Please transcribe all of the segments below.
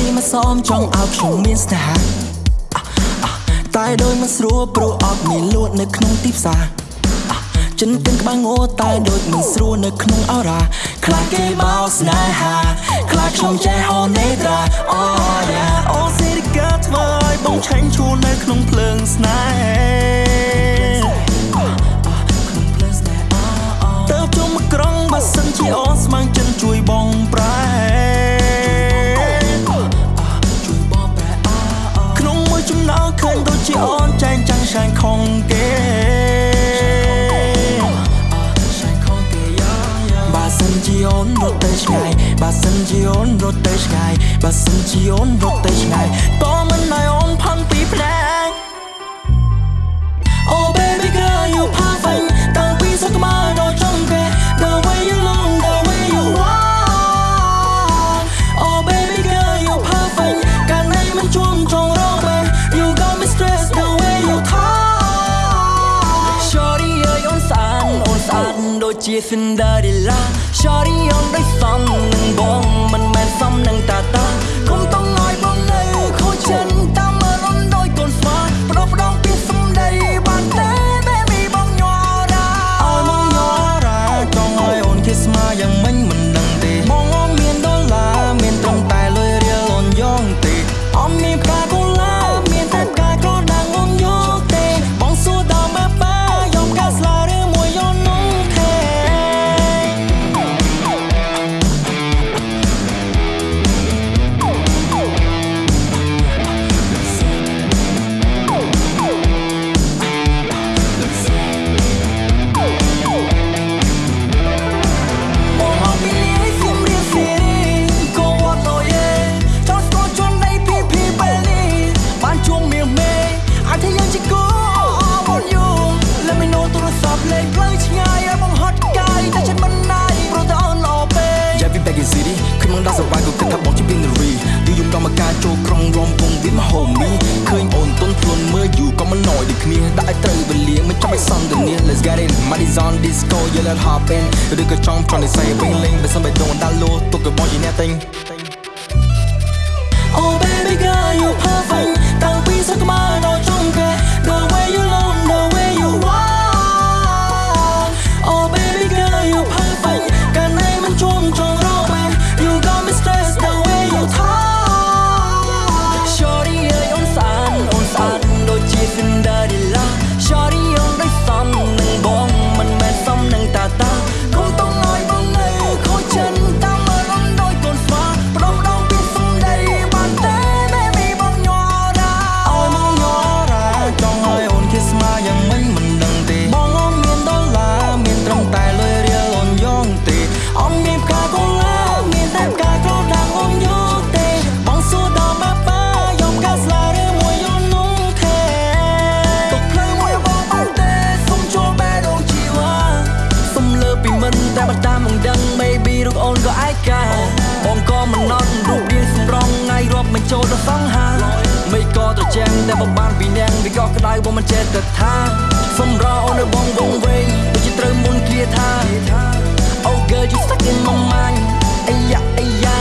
ឆ្នាំនេះមកសមចង់ឲ្យខ្ញុំមានស្នេហាតែដោយមិនស្រួលព្រោះអត់មានលួតនៅក្នុងទីផ្សារចិនកិនក្បាំងងតែដូចមិនស្រួលនៅក្នុងអរ៉ាខ្លាចគេបោស្នេហាខ្លាចខ្ញុំចេះអូនេត្រាអូយ៉ាអូសេរីកាធ្វើឲ្យបងឆាញ់ឈួននៅក្នុងភ្លើងស្នេហា ទៅឆ្ងាយបើសិនជាអូនរត់ទៅឆ្ដូចជា Cinderella Shorty អូនដូចសំនឹងបងមិនមែនសំនឹងតាតា គ្នាដាក់ឲ្យត្រូវវេលាមិនចាំឲ្យសំទៅនេះ Let's get it money's on disco you let hop in ឬក៏ចង់ប្រនិស័យវិញលេងបើសិនបេះដូងដល់លោទុកក៏បងជាអ្នកតែង Oh baby girl you perfect តែបើតាមមិនដឹង maybe រូបអូនក៏ឯកាបងក៏មិនណត់រូបរាងសម្រងថ្ងៃរាប់មិនចូលដល់សង្ហាមិនក៏ត្រជាំងតែបងបានពីនាងវាក៏ក្តៅបងមិនចេះទៅថាសុំរកអូននៅបងវងវែងដូចជាត្រូវមុនគ្រាថា Oh girl you stuck in my mind អាយ៉ាអាយ៉ា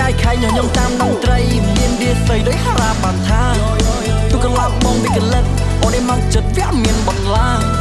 កាយខៃញញឹមតាមដងត្រីមានវាស្អីដោយហារាបានថាទូកន្លប់បងវាកលិតអូនឯមកចិត្តវាមានបន្លា